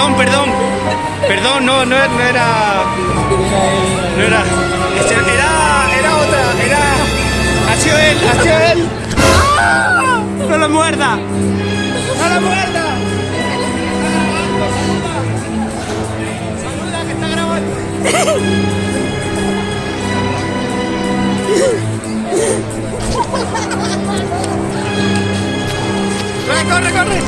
perdón, perdón. Perdón, no, no, no era. No era. Era, era otra, era. Ha sido él, ha sido él. ¡No lo muerda! ¡No lo muerda! Saluda que está grabando. ¡Corre, corre,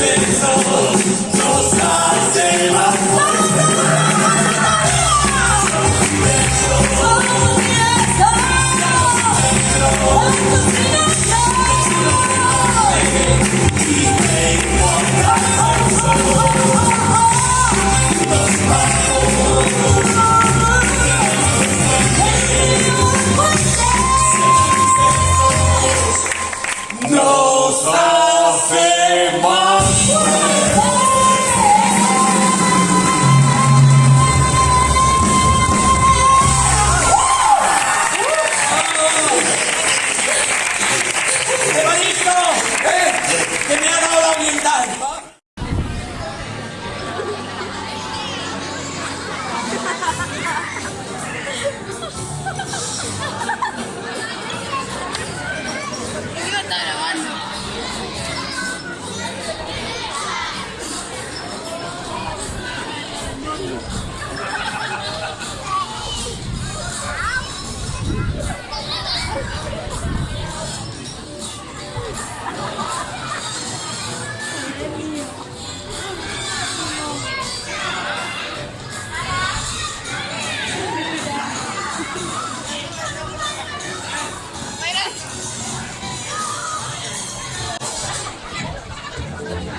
Ele.